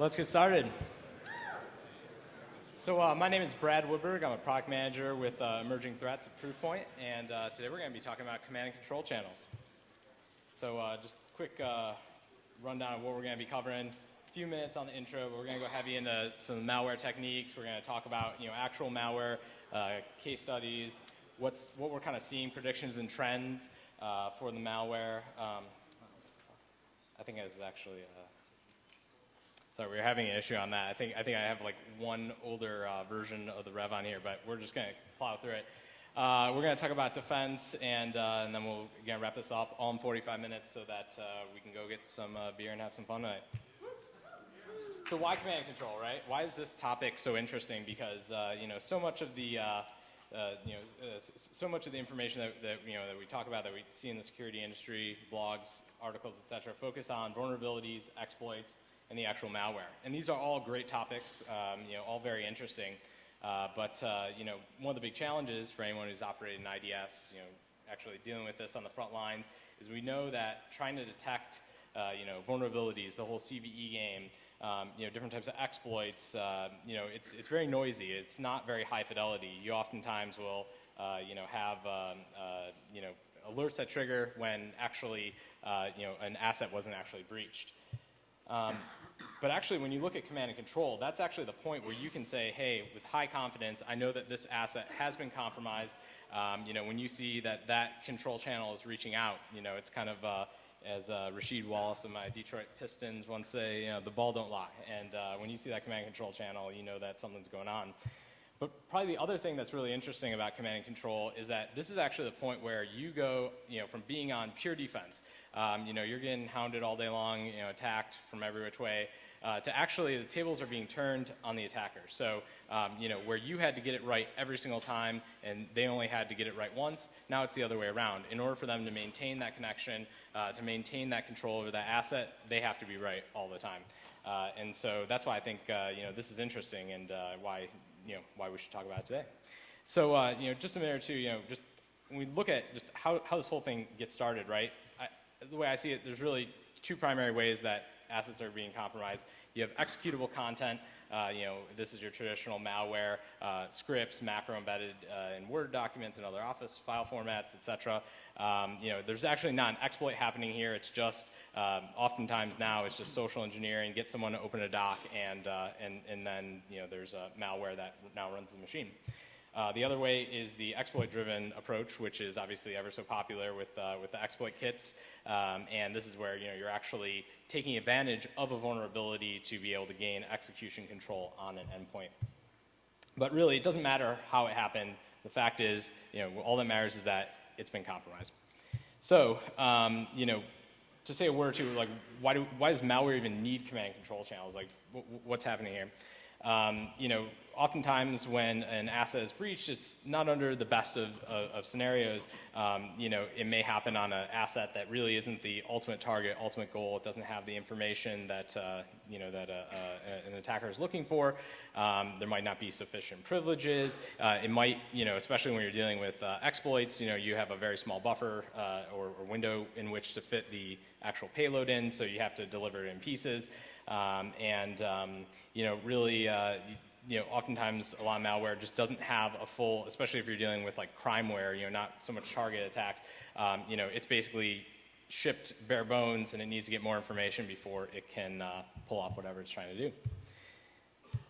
Let's get started. So uh, my name is Brad Woodberg. I'm a product manager with uh, Emerging Threats at Proofpoint, and uh, today we're going to be talking about command and control channels. So uh, just a quick uh, rundown of what we're going to be covering. A few minutes on the intro, but we're going to go heavy into some malware techniques. We're going to talk about you know actual malware, uh, case studies, what's what we're kind of seeing, predictions and trends for the malware. Um, I think it's actually. Sorry, we are having an issue on that. I think I think I have like one older uh, version of the Rev on here, but we're just going to plow through it. Uh, we're going to talk about defense, and, uh, and then we'll again wrap this up all in 45 minutes so that uh, we can go get some uh, beer and have some fun tonight. So why command and control, right? Why is this topic so interesting? Because uh, you know so much of the uh, you know, uh, so much of the information that, that, you know, that we talk about, that we see in the security industry, blogs, articles, etc., focus on vulnerabilities, exploits, and the actual malware. And these are all great topics, um, you know, all very interesting. Uh, but uh, you know, one of the big challenges for anyone who's operated in IDS, you know, actually dealing with this on the front lines, is we know that trying to detect, uh, you know, vulnerabilities, the whole CVE game, um, you know, different types of exploits, uh, you know, it's, it's very noisy. It's not very high fidelity. You oftentimes will, uh, you know, have, um, uh, you know, alerts that trigger when actually, you know, an asset wasn't actually breached. Um, but actually, when you look at command and control, that's actually the point where you can say, hey, with high confidence, I know that this asset has been compromised. Um, you know, when you see that that control channel is reaching out, you know, it's kind of, uh, as uh, Rasheed Wallace of my Detroit Pistons once say, you know, the ball don't lie. And uh, when you see that command and control channel, you know that something's going on. But probably the other thing that's really interesting about command and control is that this is actually the point where you go, you know, from being on pure defense, um, you know, you're getting hounded all day long, you know, attacked from every which way, uh, to actually the tables are being turned on the attacker. So, um, you know, where you had to get it right every single time and they only had to get it right once, now it's the other way around. In order for them to maintain that connection, uh, to maintain that control over that asset, they have to be right all the time. Uh, and so that's why I think, uh, you know, this is interesting and uh, why, you know, why we should talk about it today. So, uh, you know, just a minute or two, you know, just when we look at just how, how this whole thing gets started, right? The way I see it, there's really two primary ways that assets are being compromised. You have executable content. Uh, you know, this is your traditional malware, uh, scripts, macro embedded uh, in Word documents and other Office file formats, etc. Um, you know, there's actually not an exploit happening here. It's just um, oftentimes now it's just social engineering, get someone to open a doc, and uh, and and then you know there's a malware that now runs the machine. Uh, the other way is the exploit-driven approach, which is obviously ever so popular with, uh, with the exploit kits. Um, and this is where you know, you're actually taking advantage of a vulnerability to be able to gain execution control on an endpoint. But really, it doesn't matter how it happened. The fact is, you know, all that matters is that it's been compromised. So, um, you know, to say a word or two, like, why, do, why does malware even need command and control channels? Like, what's happening here? Um, you know, oftentimes when an asset is breached, it's not under the best of, of, of scenarios. Um, you know, it may happen on an asset that really isn't the ultimate target, ultimate goal. It doesn't have the information that uh, you know that uh, uh, an attacker is looking for. Um, there might not be sufficient privileges. Uh, it might, you know, especially when you're dealing with exploits. You know, you have a very small buffer or, or window in which to fit the actual payload in, so you have to deliver it in pieces. Um, and um, you know, really, uh, you know, oftentimes a lot of malware just doesn't have a full, especially if you're dealing with like crimeware, you know, not so much target attacks. Um, you know, it's basically shipped bare bones, and it needs to get more information before it can uh, pull off whatever it's trying to do.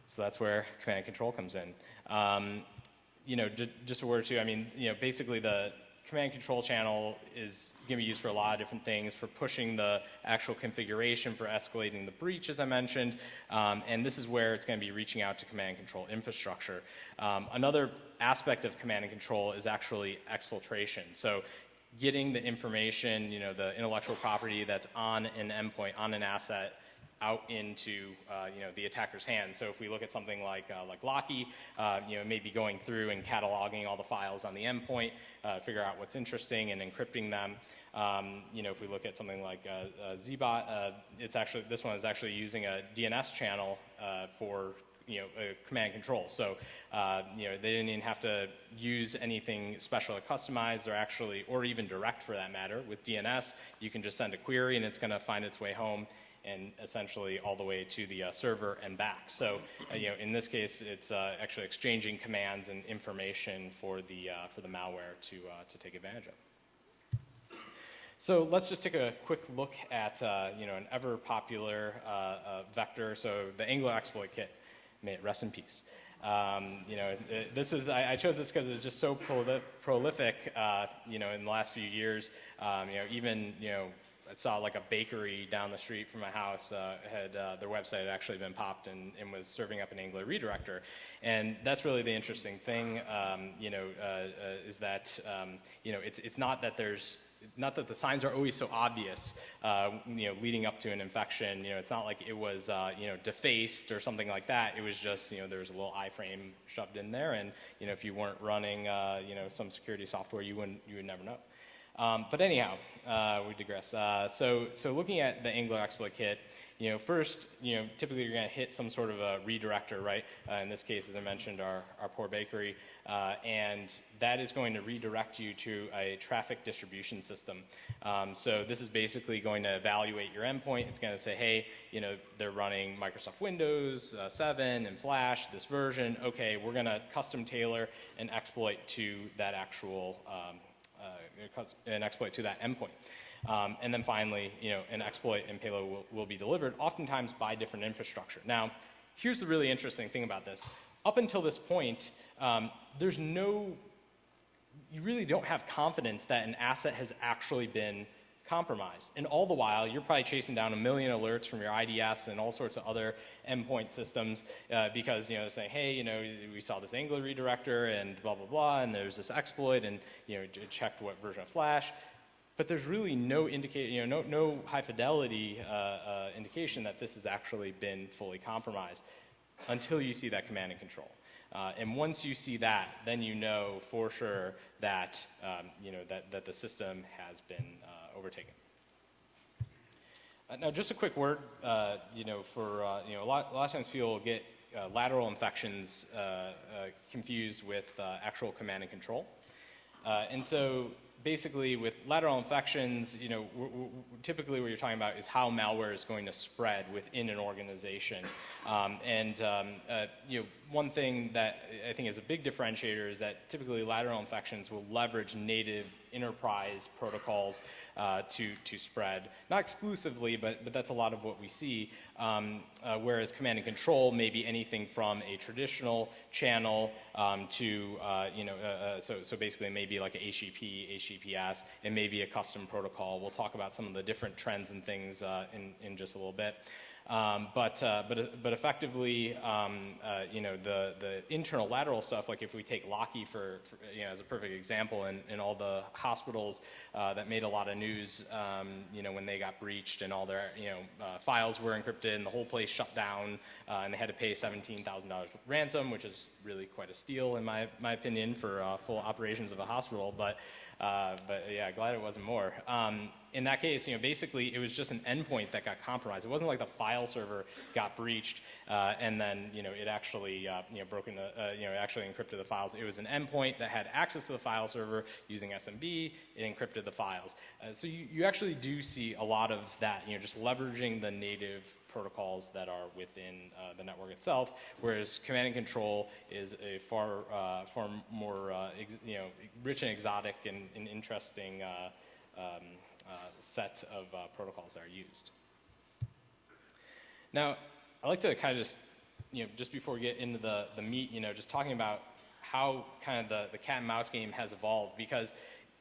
So that's where command and control comes in. Um, you know, just a word or two. I mean, you know, basically the command control channel is going to be used for a lot of different things, for pushing the actual configuration, for escalating the breach, as I mentioned, um, and this is where it's going to be reaching out to command and control infrastructure. Um, another aspect of command and control is actually exfiltration. So getting the information, you know, the intellectual property that's on an endpoint, on an asset, out into uh, you know the attacker's hands. So if we look at something like uh, like Locky, uh, you know, maybe going through and cataloging all the files on the endpoint, uh, figure out what's interesting and encrypting them. Um, you know, if we look at something like uh, uh, Zbot, it's actually this one is actually using a DNS channel for you know, command control. So, uh, you know, they didn't even have to use anything special or customized. They're actually, or even direct for that matter, with DNS, you can just send a query and it's going to find its way home and essentially all the way to the uh, server and back. So, uh, you know, in this case, it's uh, actually exchanging commands and information for the, uh, for the malware to, uh, to take advantage of. So let's just take a quick look at, uh, you know, an ever popular vector. So the Angler exploit kit, may it rest in peace. Um, you know, this is, I, I chose this because it's just so prolif prolific, uh, you know, in the last few years. Um, you know, even, you know, I saw like a bakery down the street from my house uh, had uh, their website had actually been popped and, and, was serving up an Angler redirector, and that's really the interesting thing. Um, you know, uh, uh is that um, you know it's it's not that there's not that the signs are always so obvious, uh, you know, leading up to an infection. You know, it's not like it was, uh, you know, defaced or something like that. It was just, you know, there was a little iframe shoved in there, and you know, if you weren't running, uh, you know, some security software, you wouldn't, you would never know. Um, but anyhow, uh, we digress. Uh, so, so looking at the Angler exploit kit, you know, first, you know, typically you're going to hit some sort of a redirector, right? Uh, in this case, as I mentioned, our, our poor bakery, uh, and that is going to redirect you to a traffic distribution system. Um, so this is basically going to evaluate your endpoint. It's going to say, hey, you know, they're running Microsoft Windows uh, 7 and Flash, this version. Okay, we're going to custom tailor an exploit to that actual um, an exploit to that endpoint. Um, and then finally, you know, an exploit and payload will, will be delivered, oftentimes by different infrastructure. Now, here's the really interesting thing about this. Up until this point, um, there's no, you really don't have confidence that an asset has actually been compromised. And all the while, you're probably chasing down a million alerts from your IDS and all sorts of other endpoint systems uh, because, you know, saying, hey, you know, we saw this Angler redirector and blah, blah, blah, and there's this exploit and, you know, checked what version of Flash. But there's really no indicate, you know, no, no high fidelity uh, uh, indication that this has actually been fully compromised until you see that command and control. Uh, and once you see that, then you know for sure that, um, you know, that, that the system has been uh, overtaken. Uh, now, just a quick word, uh, you know, for, you know, a lot, a lot of times people get lateral infections confused with actual command and control. and so basically with lateral infections, you know, typically what you're talking about is how malware is going to spread within an organization. Um, and, um, uh, you know, one thing that I think is a big differentiator is that typically lateral infections will leverage native enterprise protocols uh, to, to spread. Not exclusively, but, but that's a lot of what we see. Um, uh, whereas command and control may be anything from a traditional channel um, to, uh, you know, uh, uh, so, so basically it may be like a HTTP, HTTPS, it may be a custom protocol. We'll talk about some of the different trends and things uh, in, in just a little bit. Um, but, uh, but, but effectively, um, uh, you know, the, the internal lateral stuff, like if we take Locky for, for you know, as a perfect example, and, and all the hospitals uh, that made a lot of news, um, you know, when they got breached and all their, you know, uh, files were encrypted and the whole place shut down uh, and they had to pay $17,000 ransom, which is really quite a steal in my, my opinion for uh, full operations of a hospital. But, but yeah, glad it wasn't more. In that case, you know, basically it was just an endpoint that got compromised. It wasn't like the file server got breached uh, and then, you know, it actually, uh, you know, broken the, uh, you know, actually encrypted the files. It was an endpoint that had access to the file server using SMB. It encrypted the files. Uh, so you, you actually do see a lot of that, you know, just leveraging the native protocols that are within uh, the network itself, whereas command and control is a far, uh, far more, uh, you know, rich and exotic and, and interesting uh, um, set of uh, protocols that are used. Now, I'd like to kind of just, you know, just before we get into the, the meat, you know, just talking about how kind of the, the cat and mouse game has evolved because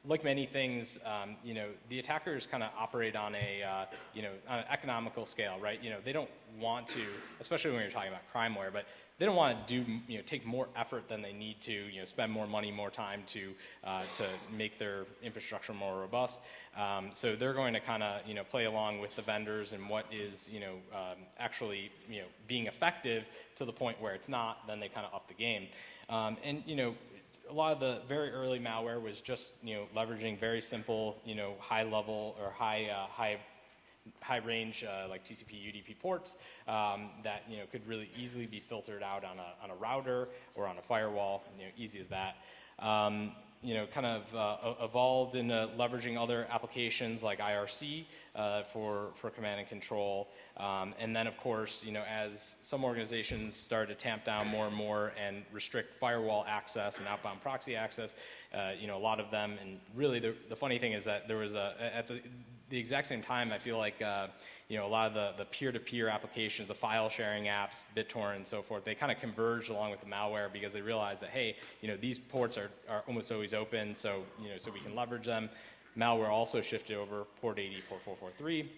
like many things, um, you know, the attackers kind of operate on a, uh, you know, on an economical scale, right? You know, they don't want to, especially when you're talking about crimeware, but they don't want to do, you know, take more effort than they need to, you know, spend more money, more time to, uh, to make their infrastructure more robust. Um, so they're going to kind of, you know, play along with the vendors and what is, you know, um, actually, you know, being effective to the point where it's not, then they kind of up the game. Um, and, you know, a lot of the very early malware was just you know leveraging very simple you know high level or high uh, high high range uh, like TCP UDP ports um, that you know could really easily be filtered out on a, on a router or on a firewall you know easy as that um, you know, kind of uh, evolved into leveraging other applications like IRC uh, for, for command and control. Um, and then, of course, you know, as some organizations started to tamp down more and more and restrict firewall access and outbound proxy access, uh, you know, a lot of them, and really the, the funny thing is that there was a, at the, the exact same time, I feel like, uh, you know, a lot of the, the peer-to-peer applications, the file sharing apps, BitTorrent and so forth, they kind of converged along with the malware because they realized that, hey, you know, these ports are, are almost always open, so, you know, so we can leverage them. Malware also shifted over port 80, port 443.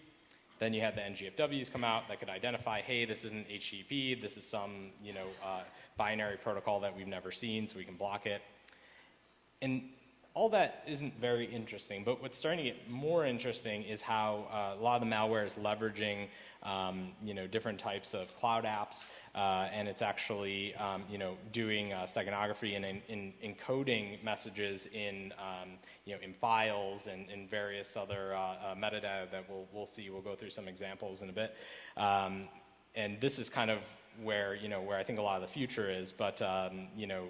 Then you had the NGFWs come out that could identify, hey, this isn't HTTP, this is some, you know, uh, binary protocol that we've never seen, so we can block it. And all that isn't very interesting, but what's starting to get more interesting is how uh, a lot of the malware is leveraging um, you know, different types of cloud apps, uh, and it's actually um, you know, doing uh, steganography and in, in encoding messages in, um, you know, in files and in various other uh, uh, metadata that we'll, we'll see. We'll go through some examples in a bit. Um, and this is kind of where, you know, where I think a lot of the future is, but um, you know,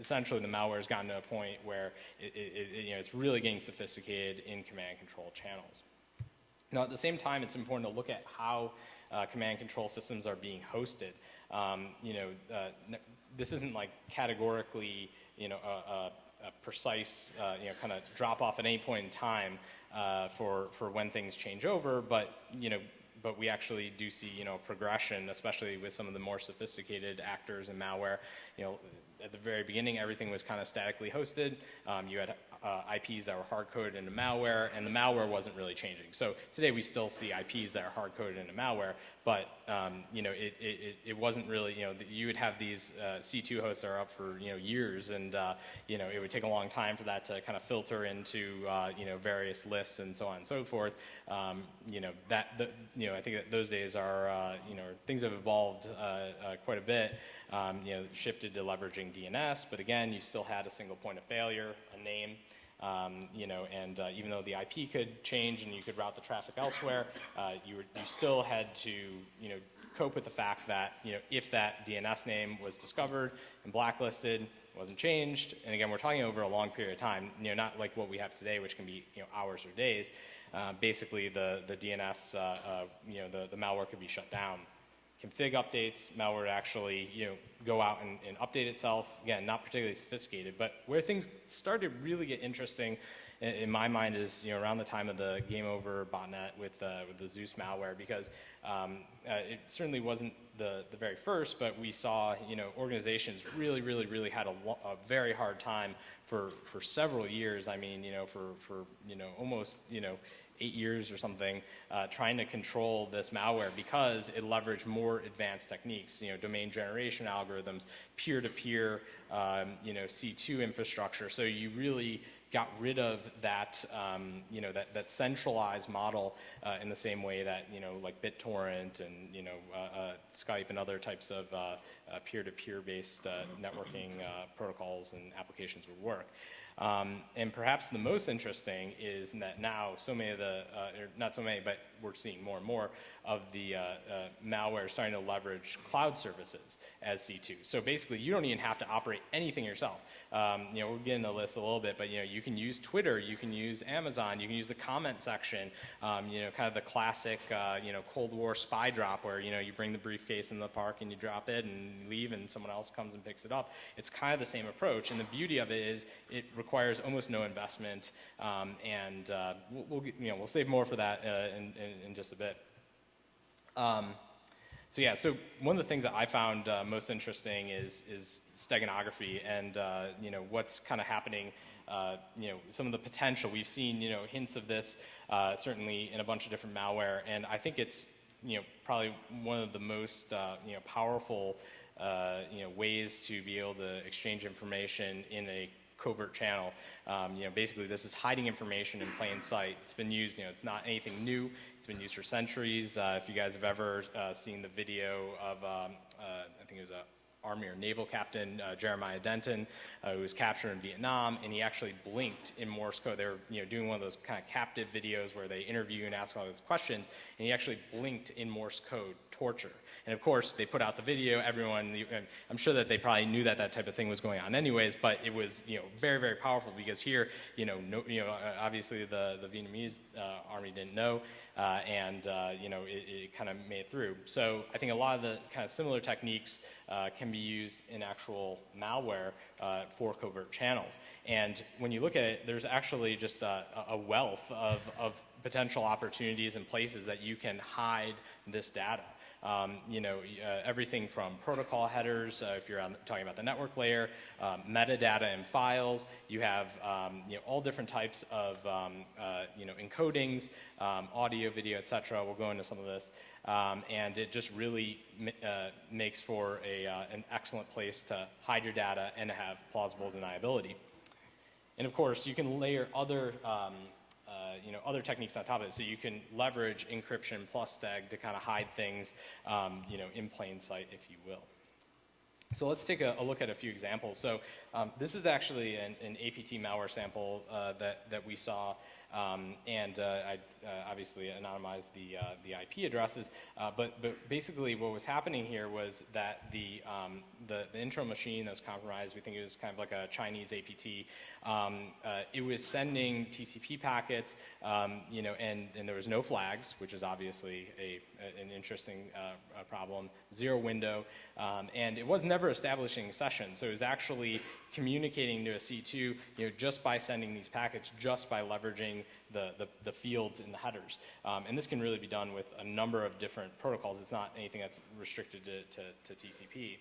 essentially the malware has gotten to a point where it, it, you know, it's really getting sophisticated in command control channels. Now, at the same time, it's important to look at how uh, command control systems are being hosted. Um, you know, uh, this isn't like categorically, you know, a, a, a precise, uh, you know, kind of drop off at any point in time uh, for, for when things change over, but, you know, but we actually do see, you know, progression, especially with some of the more sophisticated actors and malware. You know, at the very beginning, everything was kind of statically hosted. Um, you had uh, IPs that were hard-coded into malware, and the malware wasn't really changing. So today we still see IPs that are hard-coded into malware, but um, you know it, it, it wasn't really you know you would have these uh, C2 hosts that are up for you know years, and uh, you know it would take a long time for that to kind of filter into uh, you know various lists and so on and so forth. Um, you know that the, you know I think that those days are uh, you know things have evolved uh, quite a bit. Um, you know shifted to leveraging DNS, but again you still had a single point of failure, a name. Um, you know, and uh, even though the IP could change and you could route the traffic elsewhere, uh, you, were, you still had to, you know, cope with the fact that, you know, if that DNS name was discovered and blacklisted, wasn't changed, and again, we're talking over a long period of time, you know, not like what we have today, which can be, you know, hours or days. Uh, basically, the, the DNS, uh, uh, you know, the, the malware could be shut down config updates, malware actually you know, go out and, and, update itself. Again, not particularly sophisticated, but where things started to really get interesting in, in my mind is you know, around the time of the Game Over botnet with, uh, with the Zeus malware because um, uh, it certainly wasn't the, the very first, but we saw you know, organizations really, really, really had a, a very hard time for, for several years. I mean, you know, for, for you know, almost, you know, eight years or something, uh, trying to control this malware because it leveraged more advanced techniques, you know, domain generation algorithms, peer-to-peer, um, you know, C2 infrastructure. So you really got rid of that, um, you know, that, that centralized model uh, in the same way that, you know, like BitTorrent and, you know, uh, uh Skype and other types of uh, uh, peer-to-peer based networking protocols and applications would work. Um, and perhaps the most interesting is that now so many of the, uh, not so many, but we're seeing more and more of the uh, uh, malware starting to leverage cloud services as C2. So basically, you don't even have to operate anything yourself. Um, you know, we'll get into the list a little bit, but you know, you can use Twitter, you can use Amazon, you can use the comment section. Um, you know, kind of the classic, uh, you know, Cold War spy drop where you know you bring the briefcase in the park and you drop it and leave, and someone else comes and picks it up. It's kind of the same approach, and the beauty of it is it requires almost no investment, um, and uh, we'll, we'll, you know we'll save more for that uh, in, in, in just a bit. Um, so yeah, so one of the things that I found uh, most interesting is is steganography and uh, you know what's kind of happening. Uh, you know some of the potential we've seen you know hints of this uh, certainly in a bunch of different malware, and I think it's you know probably one of the most uh, you know powerful uh, you know ways to be able to exchange information in a covert channel. Um, you know, basically, this is hiding information in plain sight. It's been used. You know, it's not anything new. It's been used for centuries. Uh, if you guys have ever uh, seen the video of, um, uh, I think it was a Army or Naval Captain uh, Jeremiah Denton, uh, who was captured in Vietnam, and he actually blinked in Morse code. They were you know, doing one of those kind of captive videos where they interview and ask all these questions, and he actually blinked in Morse code torture. And of course, they put out the video. Everyone, I'm sure that they probably knew that that type of thing was going on, anyways. But it was, you know, very, very powerful because here, you know, no, you know, uh, obviously the the Vietnamese uh, army didn't know, uh, and uh, you know, it, it kind of made it through. So I think a lot of the kind of similar techniques uh, can be used in actual malware uh, for covert channels. And when you look at it, there's actually just a, a wealth of, of potential opportunities and places that you can hide this data. Um, you know, uh, everything from protocol headers, uh, if you're on, talking about the network layer, um, metadata and files. You have um, you know, all different types of um, uh, you know, encodings, um, audio, video, etc. We'll go into some of this. Um, and it just really uh, makes for a, uh, an excellent place to hide your data and have plausible deniability. And of course, you can layer other you know, other techniques on top of it. So you can leverage encryption plus STEG to kind of hide things, um, you know, in plain sight, if you will. So let's take a, a look at a few examples. So um, this is actually an, an APT malware sample uh, that, that we saw um, and uh, I obviously anonymized the, uh, the IP addresses. Uh, but, but basically what was happening here was that the, um, the, the, internal machine that was compromised, we think it was kind of like a Chinese APT, um, uh, it was sending TCP packets, um, you know, and, and there was no flags, which is obviously a, an interesting uh, problem, zero window, um, and it was never establishing sessions. So it was actually communicating to a C2, you know, just by sending these packets, just by leveraging the, the, the fields in the headers. Um, and this can really be done with a number of different protocols. It's not anything that's restricted to, to, to TCP.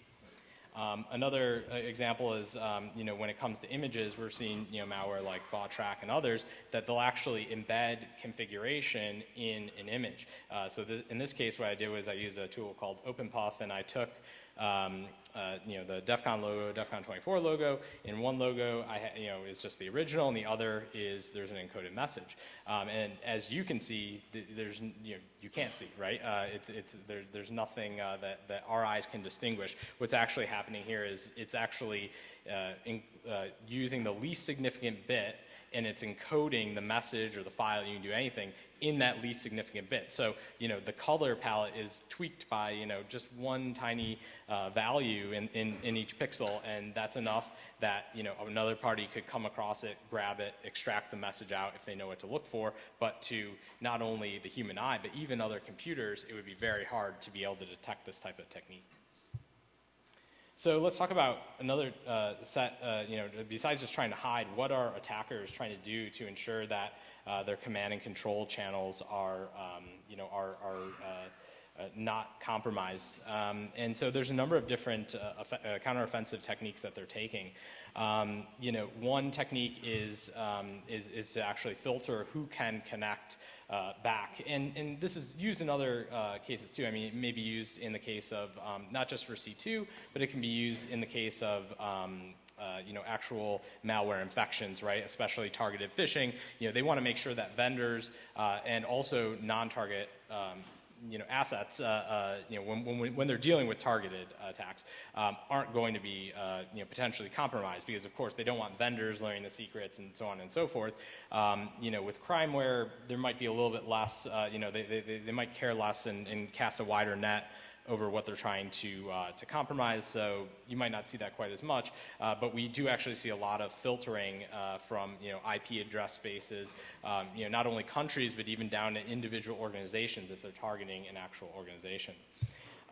Um, another uh, example is, um, you know, when it comes to images, we're seeing, you know, malware like Vawtrak and others that they'll actually embed configuration in an image. Uh, so in this case, what I did was I used a tool called OpenPuff, and I took um, uh, you know, the DEF CON logo, DEF CON 24 logo. In one logo, I you know, is just the original, and the other is there's an encoded message. Um, and as you can see, there's you know, you can't see, right? Uh, it's it's there, there's nothing uh, that that our eyes can distinguish. What's actually happening here is it's actually uh, in, uh, using the least significant bit and it's encoding the message or the file, you can do anything, in that least significant bit. So, you know, the color palette is tweaked by, you know, just one tiny uh, value in, in, in, each pixel, and that's enough that, you know, another party could come across it, grab it, extract the message out if they know what to look for, but to not only the human eye, but even other computers, it would be very hard to be able to detect this type of technique. So let's talk about another uh, set, uh, you know, besides just trying to hide, what are attackers trying to do to ensure that uh, their command and control channels are, um, you know, are, are uh, uh, not compromised. Um, and so there's a number of different uh, uh, counteroffensive techniques that they're taking. Um, you know, one technique is, um, is, is, to actually filter who can connect uh, back. And, and this is used in other cases too. I mean, it may be used in the case of um, not just for C2, but it can be used in the case of um, uh, you know, actual malware infections, right? Especially targeted phishing. You know, they want to make sure that vendors uh, and also non-target um, you know, assets, uh, uh, you know, when, when, when, they're dealing with targeted attacks, um, aren't going to be, uh, you know, potentially compromised because, of course, they don't want vendors learning the secrets and so on and so forth. Um, you know, with crimeware, there might be a little bit less, uh, you know, they, they, they might care less and, and cast a wider net over what they're trying to, uh, to compromise, so you might not see that quite as much. Uh, but we do actually see a lot of filtering uh, from you know, IP address spaces, um, you know, not only countries, but even down to individual organizations if they're targeting an actual organization.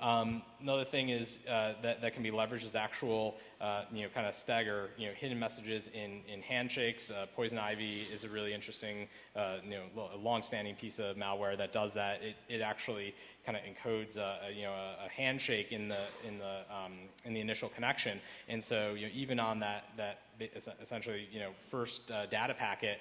Um, another thing is uh, that, that can be leveraged is actual, uh, you know, kind of stagger, you know, hidden messages in, in handshakes. Uh, Poison Ivy is a really interesting, uh, you know, long-standing piece of malware that does that. It, it actually kind of encodes, a, a, you know, a, a, handshake in the in the um, in the initial connection, and so you know, even on that that essentially, you know, first uh, data packet,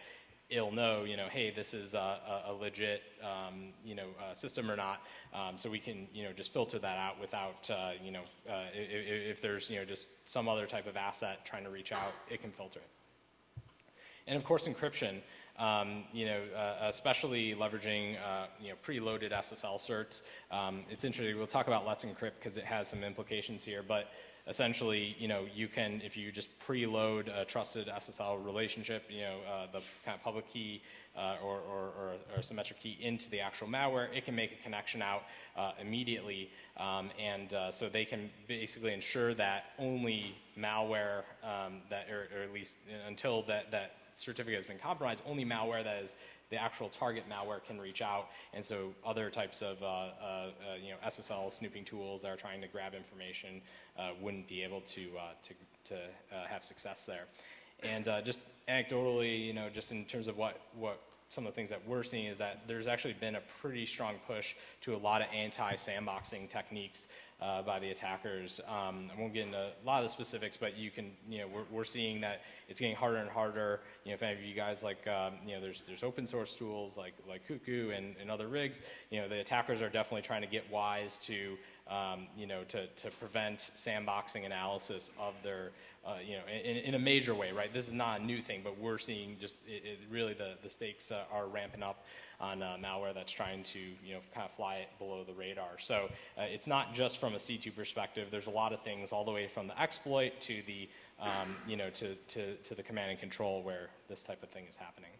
it'll know, you know, hey, this is a, a legit, um, you know, uh, system or not. Um, so we can, you know, just filter that out without, uh, you know, uh, if, if, there's, you know, just some other type of asset trying to reach out, it can filter it. And of course, encryption. Um, you know, uh, especially leveraging, uh, you know, preloaded SSL certs. Um, it's interesting. We'll talk about Let's Encrypt because it has some implications here, but essentially, you know, you can, if you just preload a trusted SSL relationship, you know, uh, the kind of public key uh, or, or, or, or, symmetric key into the actual malware, it can make a connection out uh, immediately. Um, and uh, so they can basically ensure that only malware um, that, or, or, at least until that, that certificate has been compromised, only malware that is the actual target malware can reach out, and so other types of uh, uh, uh you know SSL snooping tools that are trying to grab information uh, wouldn't be able to uh, to, to have success there. And just anecdotally, you know, just in terms of what what some of the things that we're seeing is that there's actually been a pretty strong push to a lot of anti-sandboxing techniques uh, by the attackers. Um, I won't get into a lot of the specifics, but you can, you know, we're, we're seeing that it's getting harder and harder. You know, if any of you guys like, um, you know, there's, there's open source tools like, like Cuckoo and, and other rigs. You know, the attackers are definitely trying to get wise to, um, you know, to, to prevent sandboxing analysis of their, uh, you know, in, in, a major way, right? This is not a new thing, but we're seeing just it, it really the, the stakes uh, are ramping up on uh, malware that's trying to, you know, kind of fly it below the radar. So uh, it's not just from a C2 perspective. There's a lot of things all the way from the exploit to the, um, you know, to, to, to the command and control where this type of thing is happening.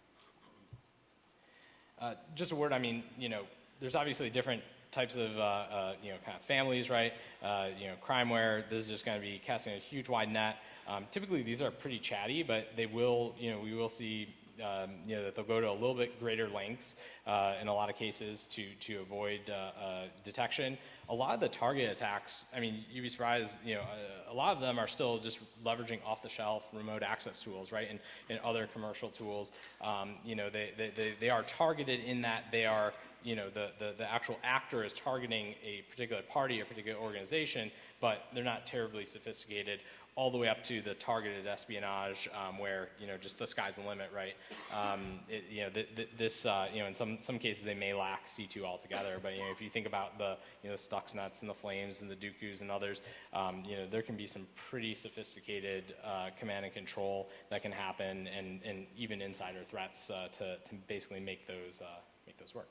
Uh, just a word, I mean, you know, there's obviously different types of uh, uh, you know kind of families, right? Uh, you know, crimeware. This is just going to be casting a huge wide net. Um, typically, these are pretty chatty, but they will, you know, we will see. Um, you know that they'll go to a little bit greater lengths uh, in a lot of cases to to avoid uh, uh, detection. A lot of the target attacks, I mean, you'd be surprised. You know, a, a lot of them are still just leveraging off-the-shelf remote access tools, right, and, and other commercial tools. Um, you know, they, they, they, they are targeted in that they are you know, the, the, the, actual actor is targeting a particular party or particular organization, but they're not terribly sophisticated all the way up to the targeted espionage um, where, you know, just the sky's the limit, right? Um, it, you know, this, uh, you know, in some, some cases they may lack C2 altogether, but, you know, if you think about the, you know, the Stuxnets and the Flames and the Duqu's and others, um, you know, there can be some pretty sophisticated uh, command and control that can happen and, and even insider threats uh, to, to basically make those, uh, make those work.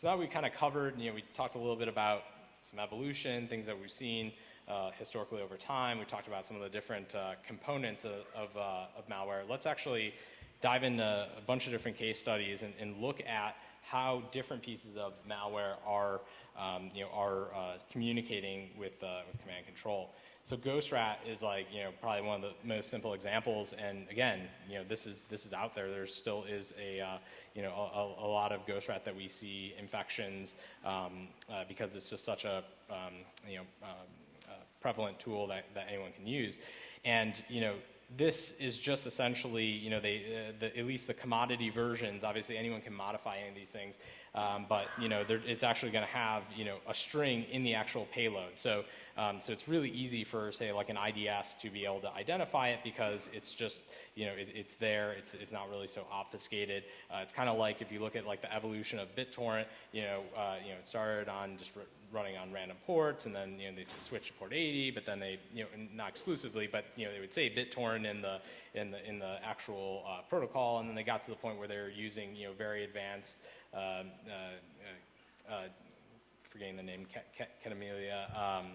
So that we kind of covered, you know, we talked a little bit about some evolution, things that we've seen uh, historically over time. We talked about some of the different uh, components of, of, uh, of, malware. Let's actually dive into a bunch of different case studies and, and look at how different pieces of malware are, um, you know, are uh, communicating with, uh, with command control. So Ghost-Rat is like, you know, probably one of the most simple examples. And again, you know, this is, this is out there. There still is a, uh, you know, a, a, lot of Ghost-Rat that we see infections um, uh, because it's just such a, um, you know, um, uh, prevalent tool that, that anyone can use. And, you know, this is just essentially, you know, they, uh, the, at least the commodity versions, obviously anyone can modify any of these things, um, but, you know, it's actually going to have, you know, a string in the actual payload. So, um, so it's really easy for, say, like an IDS to be able to identify it because it's just, you know, it, it's there, it's, it's not really so obfuscated. Uh, it's kind of like if you look at like the evolution of BitTorrent, you know, uh, you know, it started on just running on random ports, and then you know they switched to port 80, but then they you know not exclusively, but you know they would say BitTorrent in the in the in the actual uh, protocol, and then they got to the point where they were using you know very advanced, um, uh, uh, uh forgetting the name, Kademlia. Um,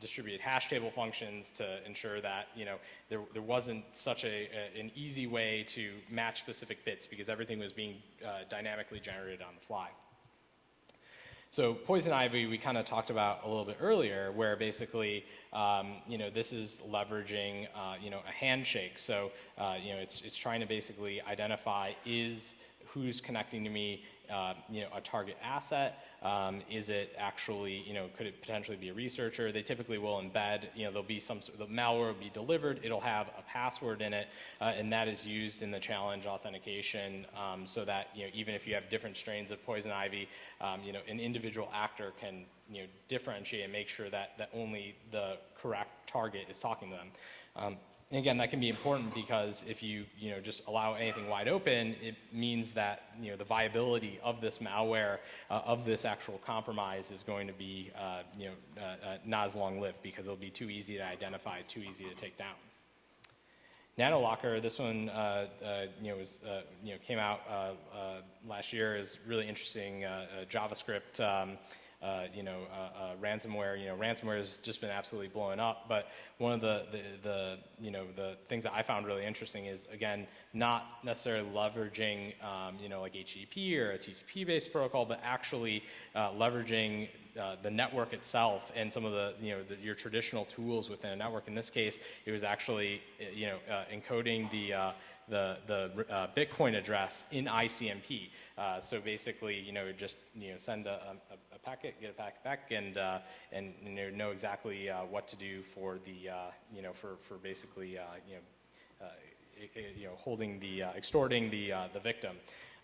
distributed hash table functions to ensure that you know there, there wasn't such a, a, an easy way to match specific bits because everything was being dynamically generated on the fly. So poison ivy we kind of talked about a little bit earlier, where basically um, you know this is leveraging uh, you know a handshake. So uh, you know it's it's trying to basically identify is who's connecting to me uh, you know, a target asset? Um, is it actually, you know, could it potentially be a researcher? They typically will embed, you know, there'll be some, the malware will be delivered, it'll have a password in it, uh, and that is used in the challenge authentication um, so that, you know, even if you have different strains of poison ivy, um, you know, an individual actor can, you know, differentiate and make sure that, that only the correct target is talking to them. And again, that can be important because if you, you know, just allow anything wide open, it means that, you know, the viability of this malware, uh, of this actual compromise is going to be, uh, you know, uh, uh not as long-lived because it'll be too easy to identify, too easy to take down. NanoLocker, this one, uh, uh, you know, was, you know, came out last year. is really interesting JavaScript. Um, uh, you know, uh, uh, ransomware. You know, ransomware has just been absolutely blowing up. But one of the, the, the, you know, the things that I found really interesting is, again, not necessarily leveraging, um, you know, like HTTP or a TCP-based protocol, but actually uh, leveraging uh, the network itself and some of the, you know, the, your traditional tools within a network. In this case, it was actually, you know, encoding the the, the uh, Bitcoin address in ICMP. Uh, so basically, you know, just you know, send a, a, a packet, get a packet back, and uh, and you know, know exactly uh, what to do for the uh, you know for for basically uh, you know you know holding the extorting the the victim.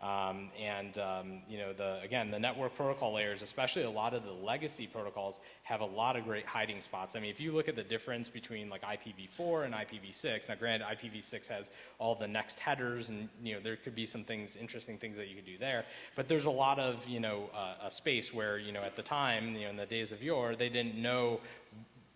Um, and um, you know, the, again, the network protocol layers, especially a lot of the legacy protocols, have a lot of great hiding spots. I mean, if you look at the difference between like IPv4 and IPv6, now granted, IPv6 has all the next headers, and you know, there could be some things, interesting things that you could do there. But there's a lot of you know, uh, a space where you know, at the time, you know, in the days of yore, they didn't know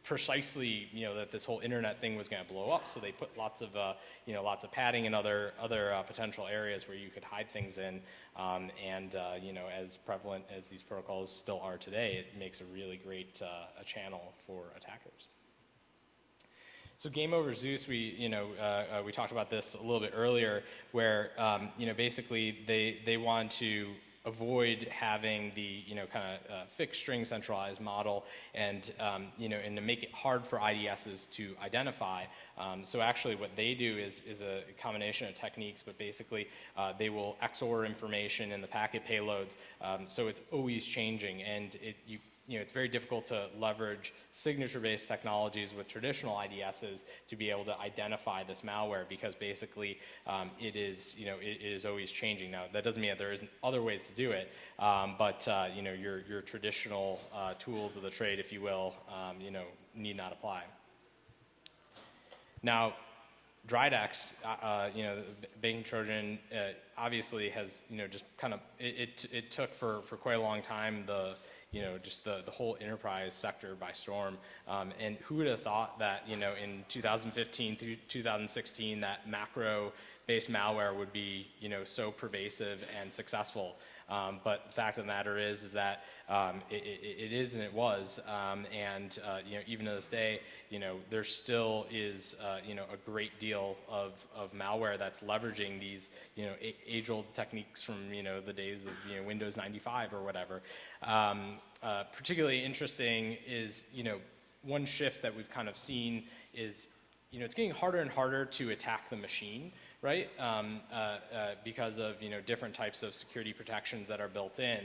precisely, you know, that this whole internet thing was going to blow up. So they put lots of, uh, you know, lots of padding and other other uh, potential areas where you could hide things in. Um, and uh, you know, as prevalent as these protocols still are today, it makes a really great uh, a channel for attackers. So game over Zeus, we you know uh, uh, we talked about this a little bit earlier, where um, you know basically they they want to avoid having the you know kind of uh, fixed string centralized model and um, you know and to make it hard for IDSs to identify. Um, so actually what they do is, is a combination of techniques, but basically uh, they will XOR information in the packet payloads. Um, so it's always changing and it, you you know, it's very difficult to leverage signature-based technologies with traditional IDSs to be able to identify this malware because basically um, it is, you know, it, it is always changing. Now, that doesn't mean that there isn't other ways to do it, um, but, uh, you know, your, your traditional uh, tools of the trade, if you will, um, you know, need not apply. Now, Dridex, uh, uh, you know, Banking Trojan uh, obviously has, you know, just kind of, it, it, it, took for, for quite a long time the, you know, just the, the whole enterprise sector by storm. Um, and who would have thought that, you know, in 2015 through 2016, that macro-based malware would be, you know, so pervasive and successful. Um, but the fact of the matter is, is that um, it, it, it is and it was, um, and uh, you know, even to this day, you know, there still is, uh, you know, a great deal of, of malware that's leveraging these, you know, age-old techniques from, you know, the days of, you know, Windows 95 or whatever. Um, uh, particularly interesting is, you know, one shift that we've kind of seen is, you know, it's getting harder and harder to attack the machine right? Um, uh, uh, because of you know different types of security protections that are built in.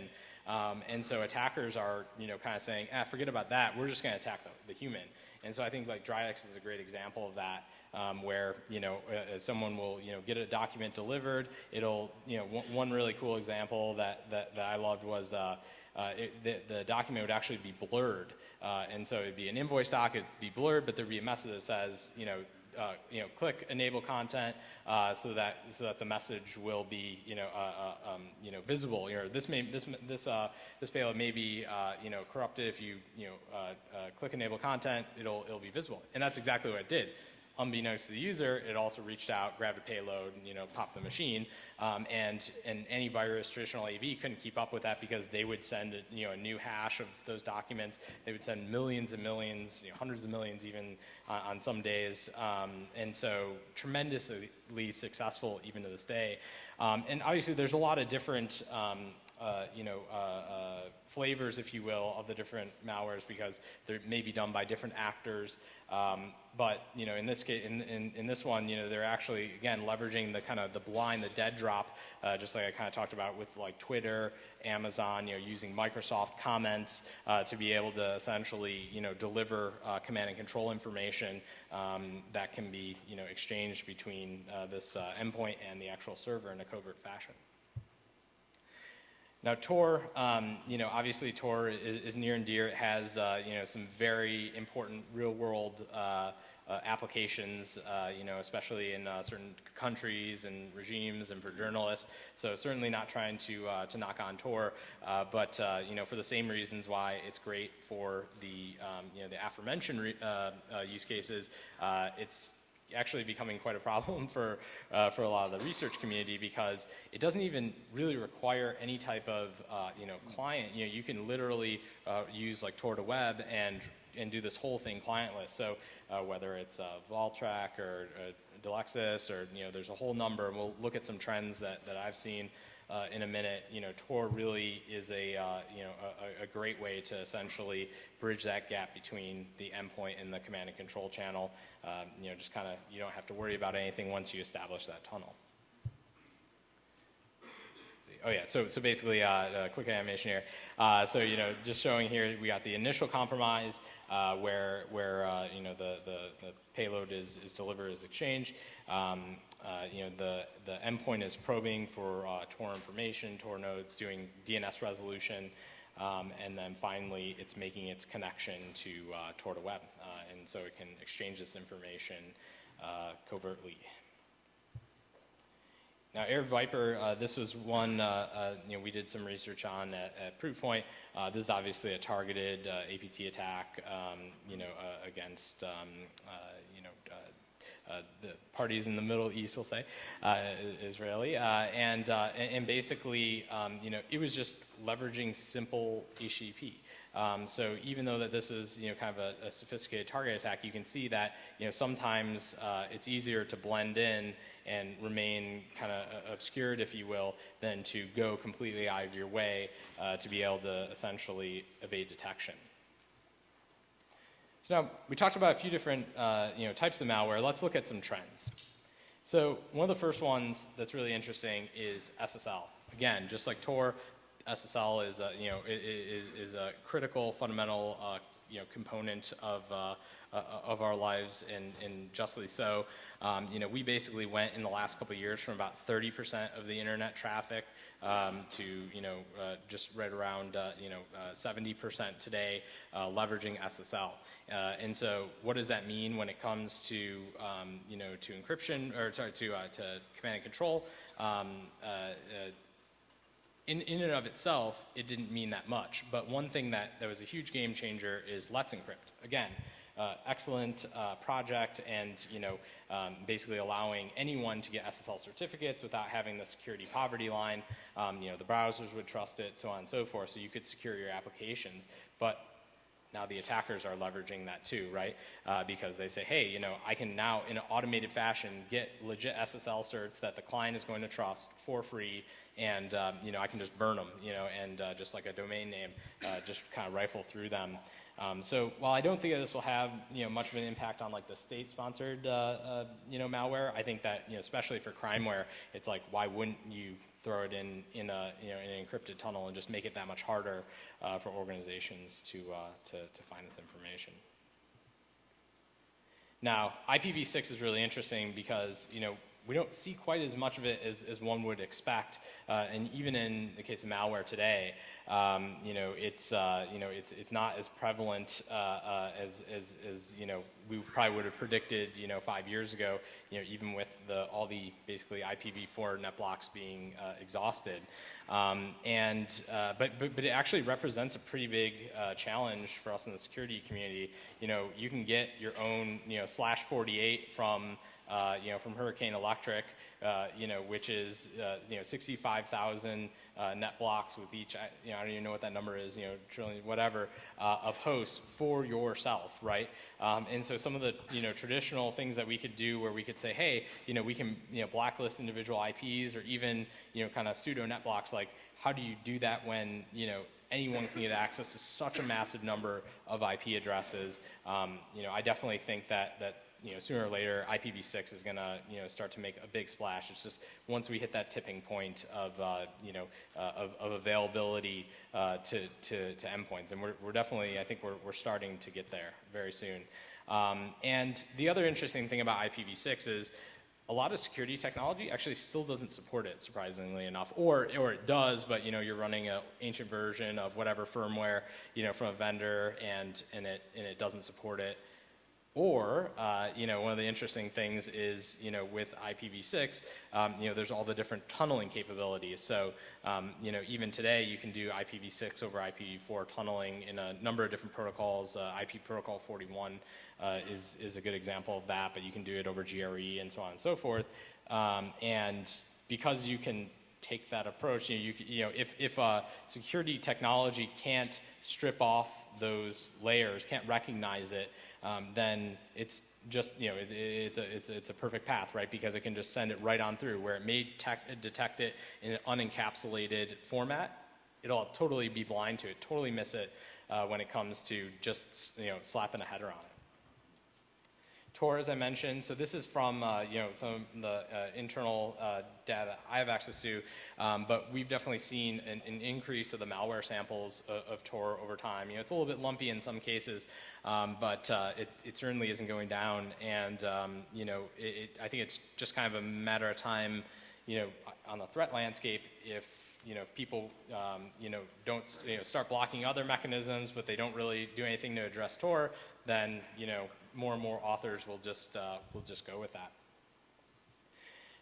Um, and so attackers are you know kind of saying, ah, forget about that. We're just going to attack the, the, human. And so I think like Dridex is a great example of that. Um, where you know uh, uh someone will you know get a document delivered. It'll you know one really cool example that that, that I loved was uh, uh, it, the, the, document would actually be blurred. Uh, and so it'd be an invoice doc, it'd be blurred, but there'd be a message that says, you know, uh, you know, click enable content uh, so that so that the message will be you know uh, uh um, you know visible. You know this may this this uh, this payload may be uh, you know corrupted if you you know click enable content. It'll it'll be visible, and that's exactly what it did unbeknownst to the user, it also reached out, grabbed a payload, and, you know, popped the machine. Um, and, and antivirus, traditional AV, couldn't keep up with that because they would send, a, you know, a new hash of those documents. They would send millions and millions, you know, hundreds of millions even uh, on some days. Um, and so tremendously successful even to this day. Um, and obviously there's a lot of different um, uh, you know, uh, uh, flavors, if you will, of the different malwares because they may be done by different actors. Um, but you know, in this case, in, in, in, this one, you know, they're actually again leveraging the kind of the blind, the dead drop, uh, just like I kind of talked about with like Twitter, Amazon, you know, using Microsoft comments uh, to be able to essentially, you know, deliver uh, command and control information um, that can be, you know, exchanged between this endpoint and the actual server in a covert fashion. Now Tor, um, you know, obviously Tor is, is, near and dear. It has, uh, you know, some very important real-world uh, uh, applications, uh, you know, especially in uh, certain countries and regimes and for journalists. So certainly not trying to uh, to knock on Tor, but you know, for the same reasons why it's great for the um, you know the aforementioned use cases, it's actually becoming quite a problem for, uh, for a lot of the research community because it doesn't even really require any type of, uh, you know, client. You know, you can literally uh, use like Tor to Web and, and do this whole thing clientless. So uh, whether it's uh, Vawtrak or uh, Delexis or, you know, there's a whole number. And we'll look at some trends that, that I've seen uh, in a minute, you know, Tor really is a, uh, you know, a, a, great way to essentially bridge that gap between the endpoint and the command and control channel. Um, you know, just kind of, you don't have to worry about anything once you establish that tunnel. Oh yeah, so, so basically, uh, a quick animation here. Uh, so, you know, just showing here, we got the initial compromise uh, where, where uh, you know, the, the, the, payload is, is delivered as exchange. Um, uh, you know, the, the endpoint is probing for uh, Tor information, Tor nodes, doing DNS resolution, um, and then finally it's making its connection to uh, Tor2web, uh, and so it can exchange this information uh, covertly. Now, AirViper, uh, this was one you know we did some research on at, at Proofpoint. This is obviously a targeted APT attack, um, you know, against um, the parties in the Middle East will say, uh, Israeli, uh, and, and basically, um, you know, it was just leveraging simple HTTP. Um, so even though that this is you know kind of a, a, sophisticated target attack, you can see that you know sometimes uh, it's easier to blend in and remain kind of obscured, if you will, than to go completely out of your way uh, to be able to essentially evade detection. So now we talked about a few different uh, you know, types of malware. Let's look at some trends. So one of the first ones that's really interesting is SSL. Again, just like Tor, SSL is a, you know, is, is a critical, fundamental uh, you know, component of, uh, uh, of our lives, and, and justly so. Um, you know, we basically went in the last couple of years from about 30% of the internet traffic um, to, you know, uh, just right around, uh, you know, 70% uh, today, uh, leveraging SSL. Uh, and so, what does that mean when it comes to, um, you know, to encryption or sorry, to to command and control? Um, in, in and of itself, it didn't mean that much. But one thing that, that was a huge game changer is Let's Encrypt. Again, uh, excellent uh, project and you know um, basically allowing anyone to get SSL certificates without having the security poverty line. Um, you know the browsers would trust it, so on and so forth. So you could secure your applications, but now the attackers are leveraging that too, right? Uh, because they say, hey, you know, I can now in an automated fashion get legit SSL certs that the client is going to trust for free and um, you know I can just burn them, you know, and uh, just like a domain name, uh, just kind of rifle through them. Um, so while I don't think that this will have you know much of an impact on like the state-sponsored uh, uh, you know malware, I think that you know especially for crimeware, it's like why wouldn't you throw it in in a you know in an encrypted tunnel and just make it that much harder uh, for organizations to, uh, to to find this information. Now IPv6 is really interesting because you know we don't see quite as much of it as, as one would expect. Uh, and even in the case of malware today, um, you know, it's, uh, you know, it's, it's not as prevalent uh, uh as, as, as, you know, we probably would have predicted, you know, five years ago, you know, even with the, all the basically IPv4 net blocks being uh, exhausted. Um, and, uh, but, but, but it actually represents a pretty big challenge for us in the security community. You know, you can get your own, you know, slash 48 from uh, you know, from Hurricane Electric, uh, you know, which is, uh, you know, 65,000 uh, net blocks with each, you know, I don't even know what that number is, you know, trillion, whatever, uh, of hosts for yourself, right? Um, and so some of the, you know, traditional things that we could do where we could say, hey, you know, we can, you know, blacklist individual IPs or even, you know, kind of pseudo net blocks, like how do you do that when, you know, anyone can get access to such a massive number of IP addresses. Um, you know, I definitely think that that you know, sooner or later, IPv6 is going to, you know, start to make a big splash. It's just once we hit that tipping point of, uh, you know, uh, of, of, availability uh, to, to, to, endpoints. And we're, we're definitely, I think we're, we're starting to get there very soon. Um, and the other interesting thing about IPv6 is a lot of security technology actually still doesn't support it, surprisingly enough. Or, or it does, but, you know, you're running an ancient version of whatever firmware, you know, from a vendor and, and, it, and it doesn't support it Or, uh, you know, one of the interesting things is, you know, with IPv6, um, you know, there's all the different tunneling capabilities. So, um, you know, even today you can do IPv6 over IPv4 tunneling in a number of different protocols. Uh, IP protocol 41 uh, is, is a good example of that, but you can do it over GRE and so on and so forth. Um, and because you can take that approach, you know, you, you know if, if security technology can't strip off those layers, can't recognize it, um, then it's just, you know, it, it's, a, it's, it's a perfect path, right? Because it can just send it right on through where it may detect it in an unencapsulated format. It'll totally be blind to it, totally miss it uh, when it comes to just, you know, slapping a header on it. As I mentioned, so this is from uh, you know some of the uh, internal uh, data I have access to, um, but we've definitely seen an, an, increase of the malware samples of, of, Tor over time. You know, it's a little bit lumpy in some cases, um, but uh, it, it, certainly isn't going down. And um, you know, it, it, I think it's just kind of a matter of time, you know, on the threat landscape if you know, if people, um, you know, don't, you know, start blocking other mechanisms, but they don't really do anything to address Tor, then, you know, more and more authors will just, uh, will just go with that.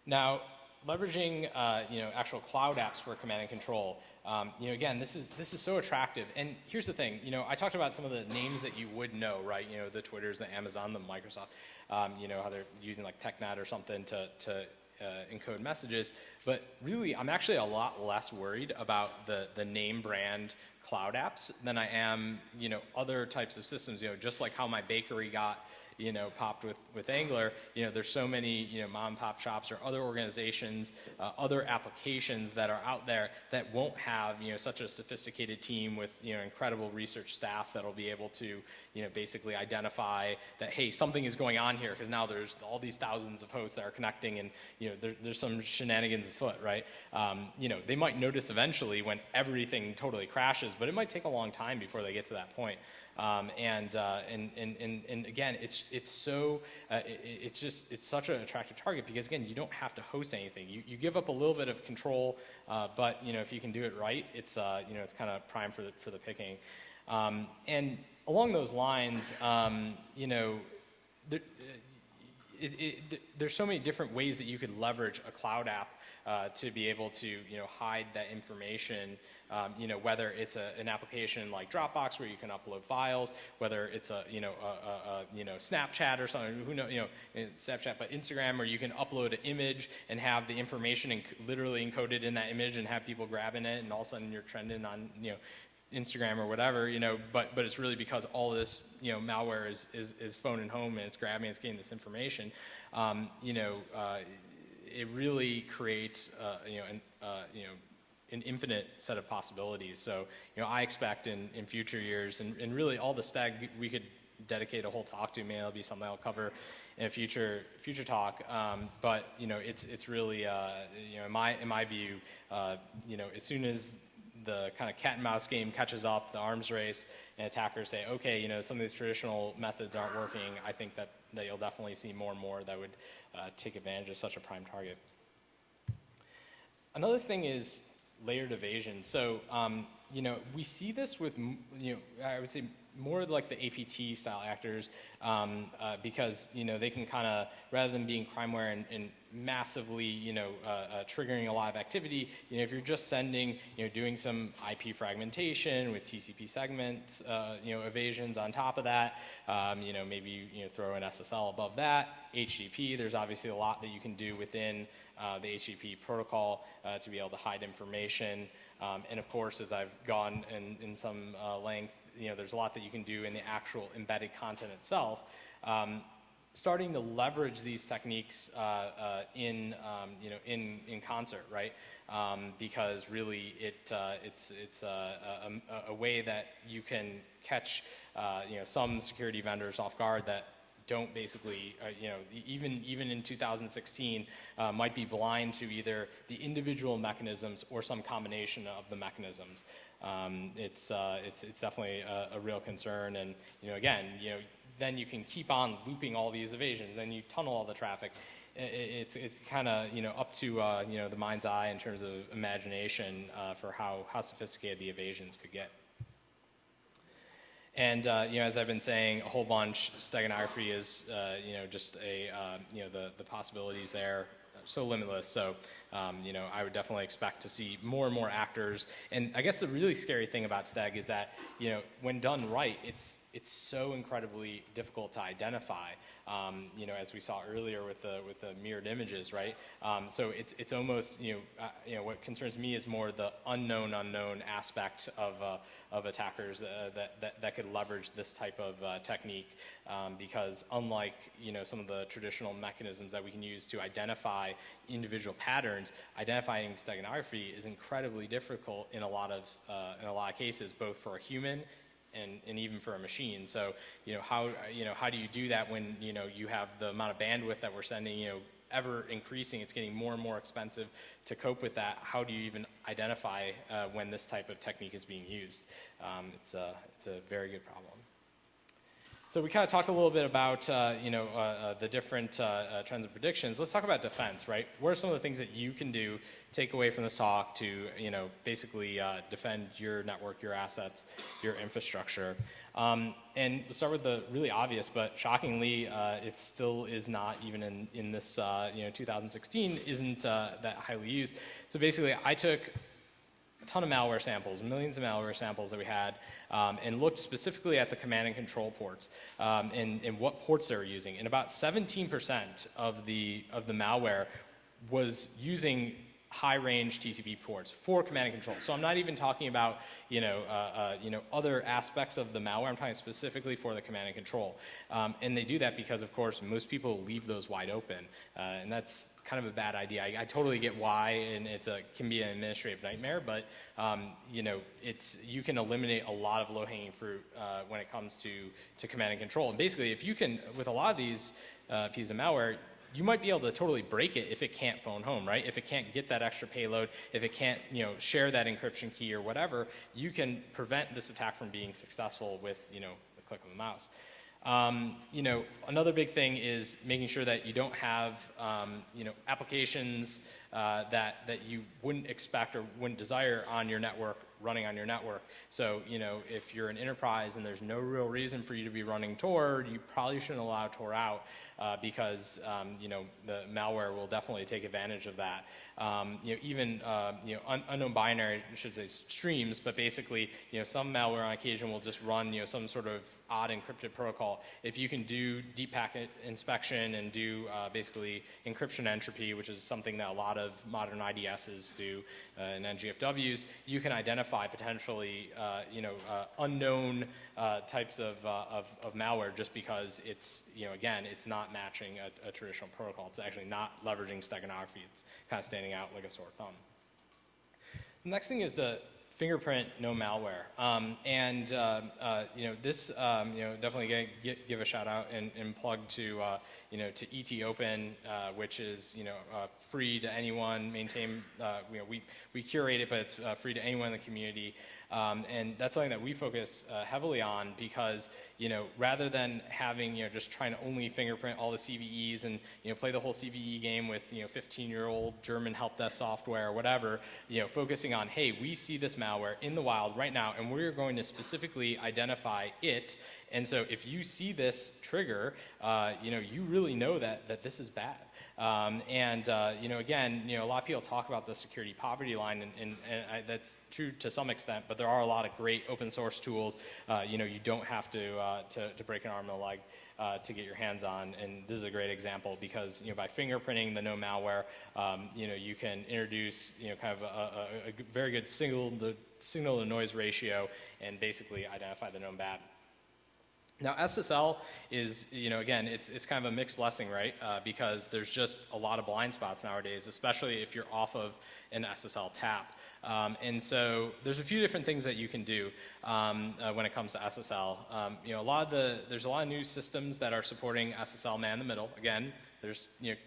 Now, leveraging, uh, you know, actual cloud apps for command and control, um, you know, again, this is, this is so attractive. And here's the thing, you know, I talked about some of the names that you would know, right? You know, the Twitters, the Amazon, the Microsoft, um, you know, how they're using like TechNet or something to, to uh, encode messages. But really, I'm actually a lot less worried about the, the name brand cloud apps than I am, you know, other types of systems. You know, just like how my bakery got you know, popped with, with Angler, you know, there's so many, you know, mom and pop shops or other organizations, uh, other applications that are out there that won't have, you know, such a sophisticated team with, you know, incredible research staff that'll be able to, you know, basically identify that, hey, something is going on here because now there's all these thousands of hosts that are connecting and, you know, there, there's some shenanigans afoot, right? Um, you know, they might notice eventually when everything totally crashes, but it might take a long time before they get to that point. Um, and, uh, and, and, and, and, again, it's, it's so, uh, it, it's just, it's such an attractive target because again, you don't have to host anything. You, you give up a little bit of control, uh, but you know, if you can do it right, it's, uh, you know, it's kind of prime for the, for the picking. Um, and along those lines, um, you know, there, it, it, there's so many different ways that you could leverage a cloud app uh, to be able to you know hide that information. Um, you know whether it's a, an application like Dropbox where you can upload files, whether it's a you know a, a, you know Snapchat or something. Who know you know eh, Snapchat, but Instagram where you can upload an image and have the information inc literally encoded in that image and have people grabbing it, and all of a sudden you're trending on you know Instagram or whatever, you know, but, but it's really because all this, you know, malware is, is, is phoning home and it's grabbing, it's getting this information. Um, you know, uh, it really creates, uh, you know, an, uh, you know, an infinite set of possibilities. So, you know, I expect in, in future years, and, and really all the steg we could dedicate a whole talk to. Maybe that'll be something I'll cover in a future future talk. Um, but you know, it's it's really uh, you know, in my in my view, uh, you know, as soon as the kind of cat and mouse game catches up, the arms race, and attackers say, okay, you know, some of these traditional methods aren't working, I think that, that you'll definitely see more and more that would uh, take advantage of such a prime target. Another thing is layered evasion. So, um, you know, we see this with, you know, I would say more like the APT style actors um, uh, because you know they can kind of rather than being crimeware and, and massively you know uh, uh, triggering a lot of activity you know if you're just sending you know doing some IP fragmentation with TCP segments uh, you know evasions on top of that um, you know maybe you know throw an SSL above that HTTP there's obviously a lot that you can do within uh, the HTTP protocol uh, to be able to hide information um, and of course as I've gone in, in some length you know, there's a lot that you can do in the actual embedded content itself. Um, starting to leverage these techniques uh, uh, in, um, you know, in, in concert, right? Um, because really it, uh, it's, it's a, a, a, way that you can catch, uh, you know, some security vendors off guard that don't basically, uh, you know, even, even in 2016, uh, might be blind to either the individual mechanisms or some combination of the mechanisms um, it's, uh, it's, it's definitely a, a, real concern. And, you know, again, you know, then you can keep on looping all these evasions. Then you tunnel all the traffic. It, it's, it's kind of, you know, up to, uh, you know, the mind's eye in terms of imagination uh, for how, how sophisticated the evasions could get. And uh, you know, as I've been saying a whole bunch, steganography is uh, you know just a uh, you know the the possibilities there so limitless. So um, you know, I would definitely expect to see more and more actors. And I guess the really scary thing about steg is that you know when done right, it's it's so incredibly difficult to identify. Um, you know, as we saw earlier with the with the mirrored images, right? Um, so it's it's almost you know uh, you know what concerns me is more the unknown unknown aspect of uh, of attackers uh, that, that that could leverage this type of uh, technique um, because unlike you know some of the traditional mechanisms that we can use to identify individual patterns, identifying steganography is incredibly difficult in a lot of uh, in a lot of cases, both for a human and, and even for a machine. So, you know, how, you know, how do you do that when, you know, you have the amount of bandwidth that we're sending, you know, ever increasing, it's getting more and more expensive to cope with that. How do you even identify uh, when this type of technique is being used? Um, it's, a, it's a very good problem. So we kind of talked a little bit about uh, you know uh, uh, the different uh, uh, trends and predictions. Let's talk about defense, right? What are some of the things that you can do, take away from this talk to you know basically defend your network, your assets, your infrastructure? Um, and we'll start with the really obvious, but shockingly, it still is not even in in this you know 2016 isn't that highly used. So basically, I took a ton of malware samples, millions of malware samples that we had, um, and looked specifically at the command and control ports um, and, and what ports they were using. And about 17% of the, of the malware was using high range TCP ports for command and control. So I'm not even talking about you know, uh, uh, you know, other aspects of the malware. I'm talking specifically for the command and control. Um, and they do that because, of course, most people leave those wide open. Uh, and that's kind of a bad idea. I, I totally get why, and it can be an administrative nightmare, but um, you know, it's, you can eliminate a lot of low-hanging fruit uh, when it comes to, to command and control. And basically, if you can, with a lot of these uh, pieces of malware, you might be able to totally break it if it can't phone home, right? If it can't get that extra payload, if it can't, you know, share that encryption key or whatever, you can prevent this attack from being successful with, you know, the click of the mouse. Um, you know, another big thing is making sure that you don't have, um, you know, applications uh, that, that you wouldn't expect or wouldn't desire on your network running on your network. So, you know, if you're an enterprise and there's no real reason for you to be running Tor, you probably shouldn't allow Tor out uh, because, um, you know, the malware will definitely take advantage of that. Um, you know, even, uh, you know, un unknown binary, I should say streams, but basically, you know, some malware on occasion will just run, you know, some sort of odd encrypted protocol. If you can do deep packet inspection and do uh, basically encryption entropy, which is something that a lot of modern IDSs do uh, and NGFWs, you can identify potentially uh, you know uh, unknown uh, types of, uh, of, of, malware just because it's you know again it's not matching a, a traditional protocol. It's actually not leveraging steganography. It's kind of standing out like a sore thumb. The next thing is the fingerprint, no malware. Um, and uh, uh, you know this, um, you know, definitely get, give a shout out and, and plug to uh, you know to ET Open, uh, which is you know uh, free to anyone. Maintain, uh, you know, we we curate it, but it's free to anyone in the community. Um, and that's something that we focus uh, heavily on because, you know, rather than having, you know, just trying to only fingerprint all the CVEs and, you know, play the whole CVE game with, you know, 15-year-old German help desk software or whatever, you know, focusing on, hey, we see this malware in the wild right now and we're going to specifically identify it. And so if you see this trigger, uh, you know, you really know that, that this is bad. Um, and uh, you know, again, you know, a lot of people talk about the security poverty line, and, and, and I, that's true to some extent. But there are a lot of great open source tools. Uh, you know, you don't have to, uh, to, to break an arm and a leg uh, to get your hands on. And this is a great example because you know, by fingerprinting the no malware, um, you know, you can introduce you know, kind of a, a, a very good signal signal to noise ratio and basically identify the known bad. Now SSL is, you know, again, it's, it's kind of a mixed blessing, right? Uh, because there's just a lot of blind spots nowadays, especially if you're off of an SSL tap. Um, and so there's a few different things that you can do um, uh, when it comes to SSL. Um, you know, a lot of the, there's a lot of new systems that are supporting SSL man in the middle. Again, there's, you know,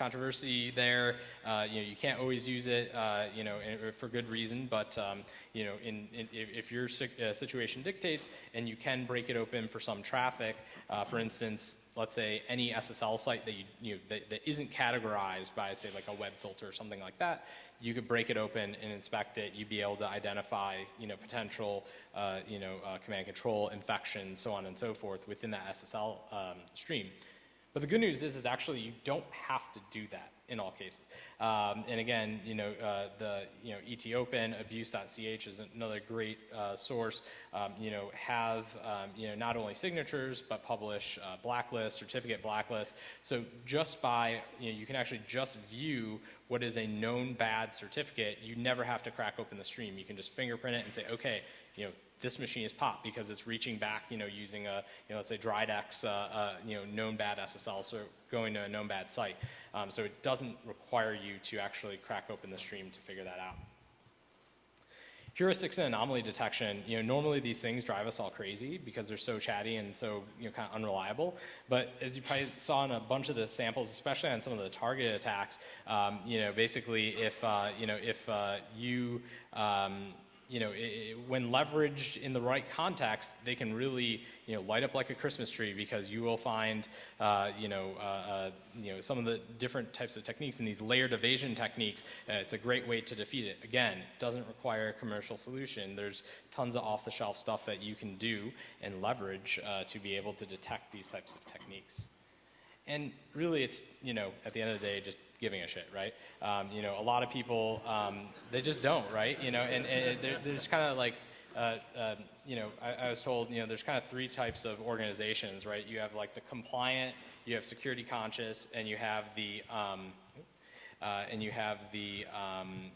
controversy there. Uh, you know, you can't always use it, uh, you know, for good reason, but, um, you know, in, in, if your uh, situation dictates and you can break it open for some traffic, uh, for instance, let's say any SSL site that, you, you know, that, that isn't categorized by, say, like a web filter or something like that, you could break it open and inspect it. You'd be able to identify, you know, potential, uh, you know, uh, command control infections, so on and so forth within that SSL um, stream. But the good news is, is actually you don't have to do that in all cases. Um, and again, you know, uh, the you know ET Open abuse.ch is another great uh, source. Um, you know, have um, you know not only signatures but publish uh, blacklist, certificate blacklist. So just by you know, you can actually just view what is a known bad certificate. You never have to crack open the stream. You can just fingerprint it and say, okay, you know, this machine is popped because it's reaching back, you know, using a, you know, let's say Dridex, uh, uh, you know, known bad SSL, so going to a known bad site. Um, so it doesn't require you to actually crack open the stream to figure that out. Heuristics and anomaly detection, you know, normally these things drive us all crazy because they're so chatty and so, you know, kind of unreliable. But as you probably saw in a bunch of the samples, especially on some of the targeted attacks, um, you know, basically if, uh, you know, if uh, you, um, you know, it, when leveraged in the right context, they can really, you know, light up like a Christmas tree because you will find, uh, you know, uh, uh, you know, some of the different types of techniques and these layered evasion techniques. Uh, it's a great way to defeat it. Again, doesn't require a commercial solution. There's tons of off-the-shelf stuff that you can do and leverage uh, to be able to detect these types of techniques. And really, it's, you know, at the end of the day, just giving a shit, right? Um, you know, a lot of people, um, they just don't, right? You know, and, and there's kind of like, uh, uh, you know, I, I, was told, you know, there's kind of three types of organizations, right? You have like the compliant, you have security conscious, and you have the, um, uh, and you have the um,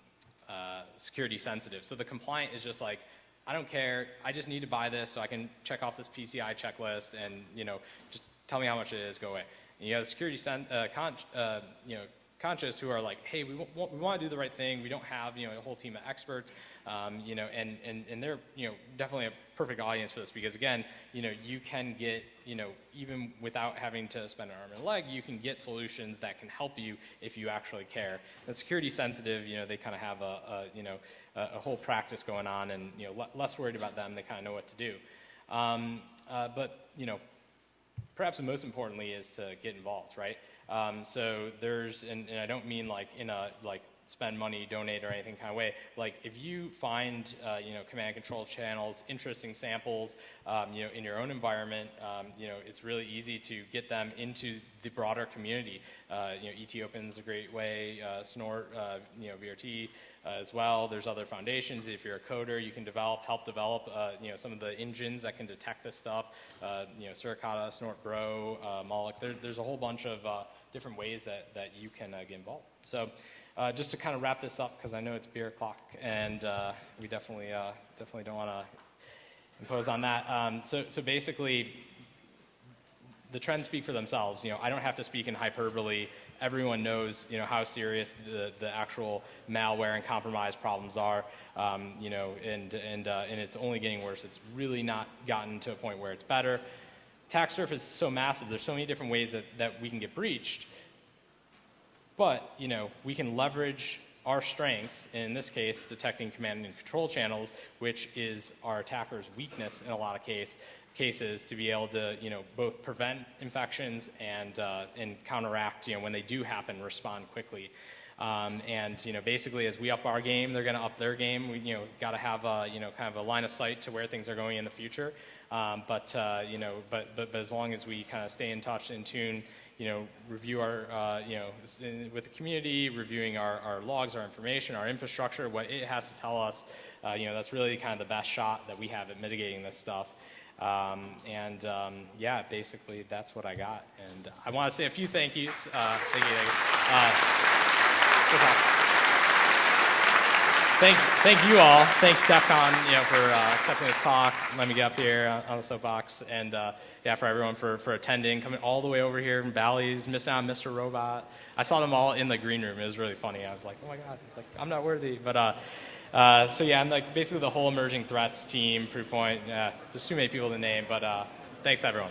uh, security sensitive. So the compliant is just like, I don't care, I just need to buy this so I can check off this PCI checklist and, you know, just tell me how much it is, go away. And you have security, sen- uh, con- uh, you know, conscious who are like, hey, we, w- we want to do the right thing. We don't have, you know, a whole team of experts, um, you know, and, and, and they're, you know, definitely a perfect audience for this because again, you know, you can get, you know, even without having to spend an arm and a leg, you can get solutions that can help you if you actually care. The security sensitive, you know, they kind of have a, a, you know, a, a, whole practice going on and, you know, less worried about them. They kind of know what to do. Um, uh, but, you know, perhaps the most importantly is to get involved, right? Um, so there's, and, and, I don't mean like in a like spend money, donate, or anything kind of way. Like if you find uh, you know command control channels, interesting samples, um, you know in your own environment, um, you know it's really easy to get them into the broader community. Uh, you know ET Open's a great way, uh, Snort, uh, you know VRT uh, as well. There's other foundations. If you're a coder, you can develop, help develop, uh, you know, some of the engines that can detect this stuff. You know, Suricata, Snort Bro, Moloch. There, there's a whole bunch of different ways that, that you can get involved. So uh, just to kind of wrap this up, because I know it's beer o'clock, and we definitely, definitely don't want to impose on that. Um, so, so basically, the trends speak for themselves. You know, I don't have to speak in hyperbole. Everyone knows you know how serious the, the actual malware and compromise problems are. Um, you know and and uh, and it's only getting worse. It's really not gotten to a point where it's better. Attack surface is so massive. There's so many different ways that, that we can get breached but you know we can leverage our strengths, in this case, detecting command and control channels, which is our attacker's weakness in a lot of case, cases to be able to, you know, both prevent infections and, uh, and counteract, you know, when they do happen, respond quickly. Um, and you know, basically, as we up our game, they're going to up their game. We you know got to have a you know kind of a line of sight to where things are going in the future. Um, but uh, you know, but, but but as long as we kind of stay in touch, in tune, you know, review our uh, you know with the community, reviewing our, our logs, our information, our infrastructure, what it has to tell us. Uh, you know, that's really kind of the best shot that we have at mitigating this stuff. Um, and um, yeah, basically that's what I got. And I want to say a few thank yous. Uh, thank you. Uh, thank, thank you all. Thank DEF CON you know, for uh, accepting this talk. Let me get up here on the soapbox. And uh, yeah, for everyone for, for attending, coming all the way over here from Bally's, missing out on Mr. Robot. I saw them all in the green room. It was really funny. I was like, oh my God, it's like, I'm not worthy. But uh, uh, so yeah, and like basically the whole emerging threats team, Proofpoint. Yeah, there's too many people to name, but uh, thanks everyone.